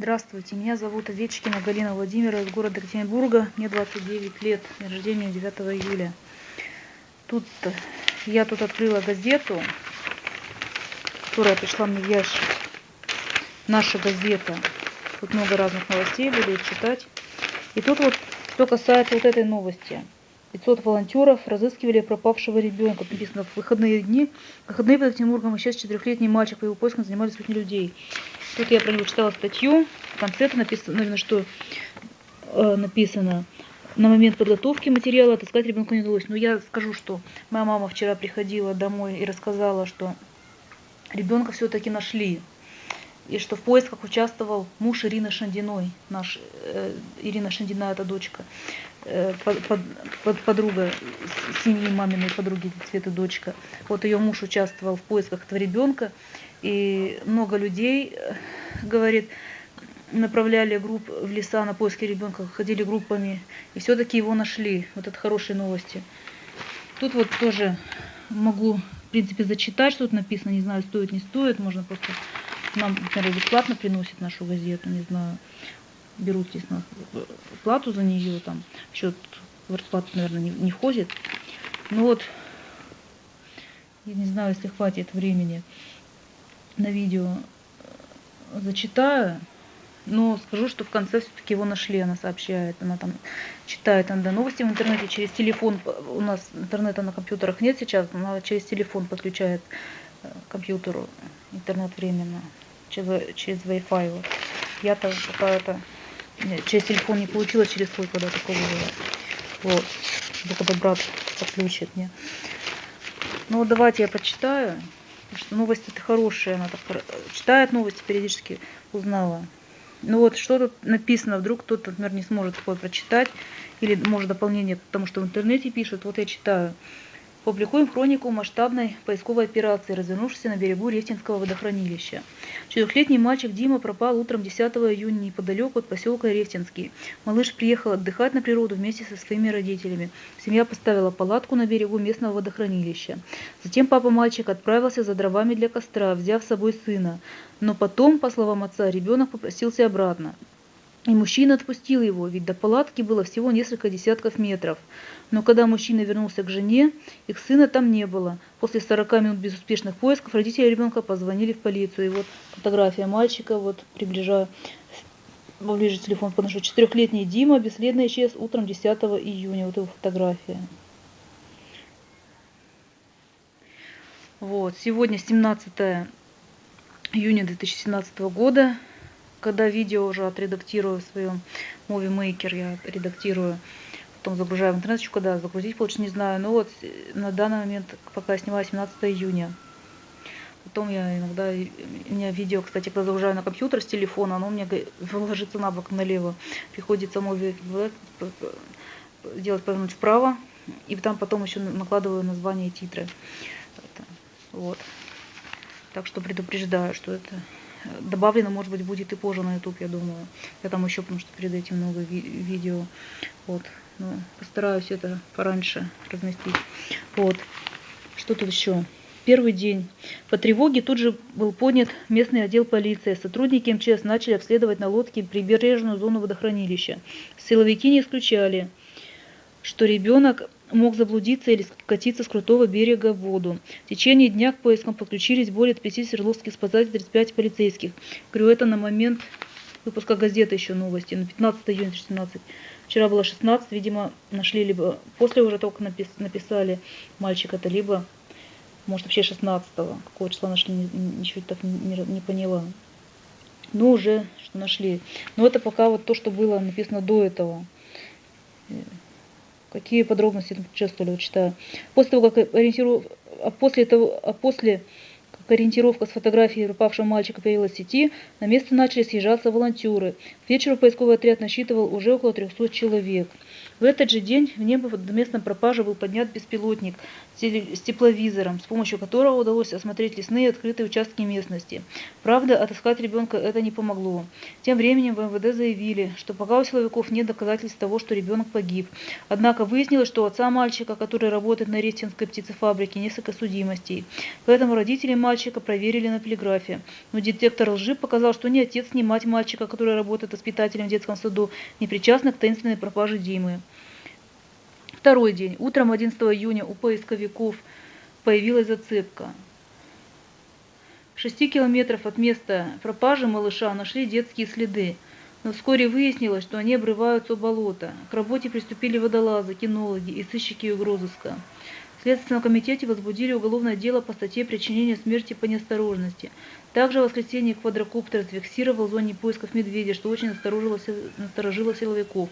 Здравствуйте, меня зовут Овечкина Галина Владимировна из города Екатеринбурга. Мне 29 лет, день рождения 9 июля. Тут я тут открыла газету, которая пришла мне в ящик. Наша газета. Тут много разных новостей, буду читать. И тут вот, что касается вот этой новости. 500 волонтеров разыскивали пропавшего ребенка. Написано, в выходные дни, в выходные под Екатеринбургом исчез четырехлетний мальчик, по его поискам занимались сотни людей. Тут я про него читала статью, в конце написано, наверное, что э, написано, на момент подготовки материала отыскать ребенка не удалось. Но я скажу, что моя мама вчера приходила домой и рассказала, что ребенка все-таки нашли. И что в поисках участвовал муж Ирины Шандиной, наш, э, Ирина Шандина, это дочка, э, под, под, подруга семьи маминой подруги Цветы дочка. Вот ее муж участвовал в поисках этого ребенка. И много людей, э, говорит, направляли групп в леса на поиски ребенка, ходили группами, и все-таки его нашли. Вот это хорошие новости. Тут вот тоже могу, в принципе, зачитать, что тут написано, не знаю, стоит, не стоит, можно просто нам, например, бесплатно приносит нашу газету, не знаю, берут здесь нас плату за нее, там, счет в расплату, наверное, не, не входит. Ну вот, я не знаю, если хватит времени на видео э, зачитаю, но скажу, что в конце все-таки его нашли, она сообщает, она там читает иногда новости в интернете через телефон, у нас интернета на компьютерах нет сейчас, она через телефон подключает э, к компьютеру интернет временно, через, через Wi-Fi. Вот. Я-то пока это через телефон не получила, через свой когда такого было. Вот. Когда брат подключит мне. Ну давайте я почитаю. Что новости это хорошие, она так читает новости, периодически узнала. Ну вот, что тут написано, вдруг кто-то, например, не сможет такое прочитать, или может дополнение, потому что в интернете пишут, вот я читаю. Публикуем хронику масштабной поисковой операции, развернувшейся на берегу Рефтинского водохранилища. Четырехлетний мальчик Дима пропал утром 10 июня неподалеку от поселка Рефтинский. Малыш приехал отдыхать на природу вместе со своими родителями. Семья поставила палатку на берегу местного водохранилища. Затем папа мальчика отправился за дровами для костра, взяв с собой сына. Но потом, по словам отца, ребенок попросился обратно. И мужчина отпустил его, ведь до палатки было всего несколько десятков метров. Но когда мужчина вернулся к жене, их сына там не было. После 40 минут безуспешных поисков родители ребенка позвонили в полицию. И вот фотография мальчика, вот приближаю, поближе телефон подношу. Четырехлетний Дима бесследно исчез утром 10 июня. Вот его фотография. Вот, сегодня 17 июня 2017 года когда видео уже отредактирую в своем Movie Maker, я редактирую, потом загружаю в интернет, еще когда загрузить получше не знаю. Но вот э, на данный момент, пока я снимаю 17 июня. Потом я иногда, у меня видео, кстати, когда загружаю на компьютер с телефона, оно у меня ложится на бок налево. Приходится Movie делать повернуть вправо, и там потом еще накладываю название и титры. Вот. Так что предупреждаю, что это добавлено, может быть, будет и позже на YouTube, я думаю. Я там еще, потому что перед этим много ви видео. Вот. Ну, постараюсь это пораньше разместить. Вот. Что тут еще? Первый день. По тревоге тут же был поднят местный отдел полиции. Сотрудники МЧС начали обследовать на лодке прибережную зону водохранилища. Силовики не исключали, что ребенок мог заблудиться или скатиться с крутого берега в воду. В течение дня к поискам подключились более 50 свердловских спасателей, 35 полицейских. Говорю, это на момент выпуска газеты еще новости, на 15 июня 17. Вчера было 16, видимо, нашли либо после уже только напис, написали мальчика-то, либо, может, вообще 16 -го. Какого числа нашли, ничего так не, не, поняла. Но уже что нашли. Но это пока вот то, что было написано до этого. Какие подробности участвовали, читаю. После того, как ориентиров... а после того, а после ориентировка с фотографией пропавшего мальчика появилась в сети, на место начали съезжаться волонтеры. К вечеру поисковый отряд насчитывал уже около 300 человек. В этот же день в небо в местном пропаже был поднят беспилотник с тепловизором, с помощью которого удалось осмотреть лесные открытые участки местности. Правда, отыскать ребенка это не помогло. Тем временем в МВД заявили, что пока у силовиков нет доказательств того, что ребенок погиб. Однако выяснилось, что у отца мальчика, который работает на Рестинской птицефабрике, несколько судимостей. Поэтому родители мальчика мальчика проверили на полиграфе, но детектор лжи показал, что ни отец, ни мать мальчика, который работает воспитателем в детском саду, не причастны к таинственной пропаже Димы. Второй день. Утром 11 июня у поисковиков появилась зацепка. В шести километров от места пропажи малыша нашли детские следы, но вскоре выяснилось, что они обрываются у болота. К работе приступили водолазы, кинологи и сыщики угрозыска. В Следственном комитете возбудили уголовное дело по статье причинения смерти по неосторожности. Также в воскресенье квадрокоптер зафиксировал в зоне поисков медведя, что очень насторожило, насторожило силовиков.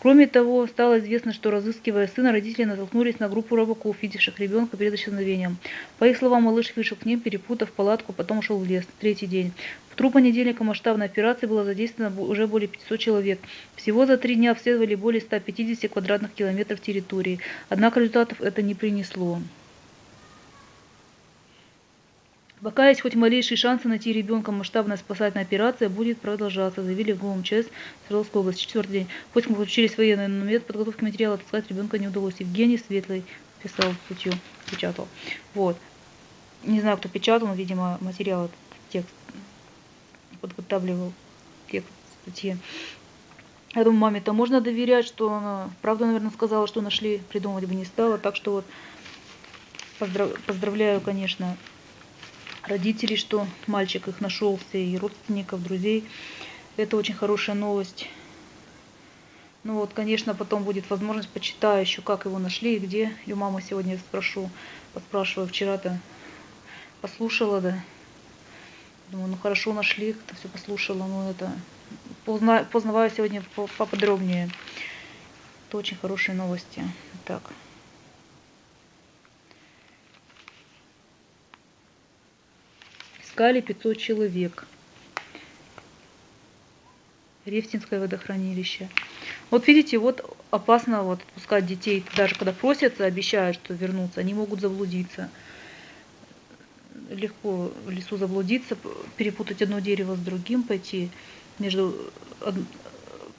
Кроме того, стало известно, что разыскивая сына, родители натолкнулись на группу рыбаков, видевших ребенка перед исчезновением. По их словам, малыш вышел к ним, перепутав палатку, потом ушел в лес. Третий день. В тру понедельника масштабной операции было задействовано уже более 500 человек. Всего за три дня обследовали более 150 квадратных километров территории. Однако результатов это не принесло. Пока есть хоть малейшие шансы найти ребенка, масштабная спасательная операция будет продолжаться, заявили в ГУМЧС Свердловской области. Четвертый день. Поиском подключились военные, но метод подготовки материала отыскать ребенка не удалось. Евгений Светлый писал статью, печатал. Вот. Не знаю, кто печатал, но, видимо, материал, текст подготавливал текст статьи. Я думаю, маме-то можно доверять, что она правду, наверное, сказала, что нашли, придумывать бы не стала. Так что вот поздрав... поздравляю, конечно, родителей, что мальчик их нашелся, и родственников, друзей. Это очень хорошая новость. Ну вот, конечно, потом будет возможность, почитаю еще, как его нашли и где. И у мамы сегодня спрошу, поспрашиваю. Вчера-то послушала, да. Думаю, ну хорошо нашли, как-то все послушала. Ну это, позна, познаваю сегодня поподробнее. Это очень хорошие новости. Так. Искали 500 человек. Рефтинское водохранилище. Вот видите, вот опасно вот отпускать детей, даже когда просятся, обещают, что вернутся, они могут заблудиться. Легко в лесу заблудиться, перепутать одно дерево с другим, пойти между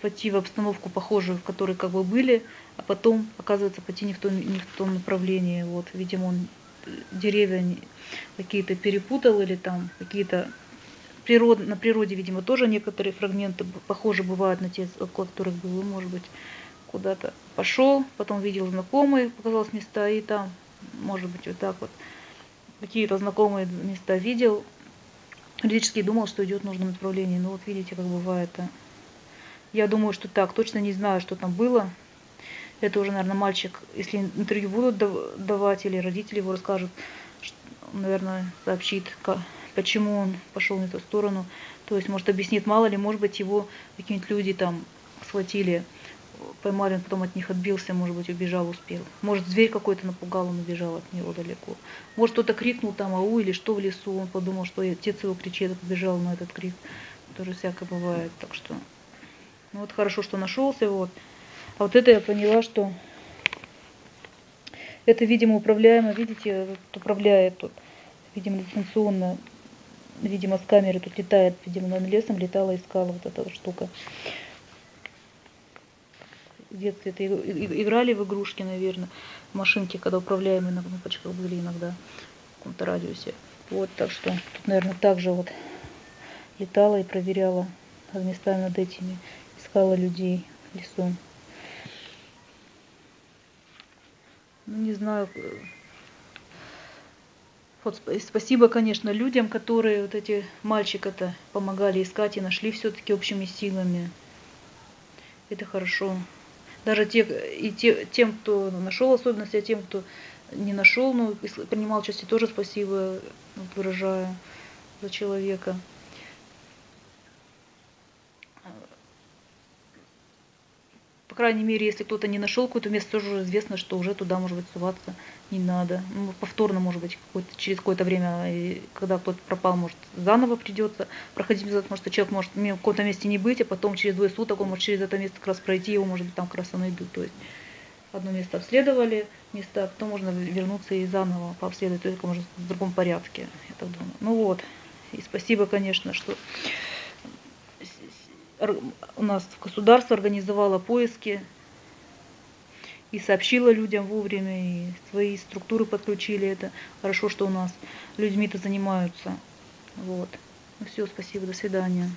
пойти в обстановку похожую, в которой как бы были, а потом, оказывается, пойти не в том, не в том направлении. Вот, видимо, он деревья какие-то перепутал или там какие-то природ, на природе, видимо, тоже некоторые фрагменты похожи бывают на те, около которых был, может быть, куда-то пошел, потом видел знакомые, показалось места, и там, может быть, вот так вот, какие-то знакомые места видел, юридически думал, что идет в нужном направлении, но вот видите, как бывает. А. Я думаю, что так, точно не знаю, что там было, это уже, наверное, мальчик, если интервью будут давать или родители его расскажут, наверное, сообщит, почему он пошел не ту сторону. То есть, может, объяснит, мало ли, может быть, его какие-нибудь люди там схватили, поймали, он потом от них отбился, может быть, убежал, успел. Может, зверь какой-то напугал, он убежал от него далеко. Может, кто-то крикнул там ау или что в лесу, он подумал, что отец его кричит, побежал на этот крик. Тоже всякое бывает, так что... Ну вот хорошо, что нашелся, вот. А вот это я поняла, что это, видимо, управляемо, видите, управляет тут, видимо, дистанционно, видимо, с камеры тут летает, видимо, над лесом летала, искала вот эта штука. В детстве это играли в игрушки, наверное, машинки, когда управляемые на кнопочках были иногда в каком-то радиусе. Вот, так что тут, наверное, также вот летала и проверяла местами над этими, искала людей в лесу. Ну не знаю, э, вот спасибо, конечно, людям, которые вот эти мальчика-то помогали искать и нашли все-таки общими силами. Это хорошо. Даже те, и те, тем, кто нашел особенности, а тем, кто не нашел, но ну, принимал участие, тоже спасибо выражаю за человека. Крайней мере, если кто-то не нашел какое-то место, тоже уже известно, что уже туда, может быть, суваться не надо. Ну, повторно, может быть, какое через какое-то время, когда кто-то пропал, может, заново придется проходить назад, может, человек может в каком-то месте не быть, а потом через двое суток он может через это место как раз пройти, его, может быть, там как раз и найдут. То есть одно место обследовали, место, а потом можно вернуться и заново пообследовать, только, может, в другом порядке, я так думаю. Ну вот, и спасибо, конечно, что у нас государство организовало поиски. и сообщила людям вовремя, и свои структуры подключили это. Хорошо, что у нас людьми-то занимаются. Вот. Ну все, спасибо, до свидания.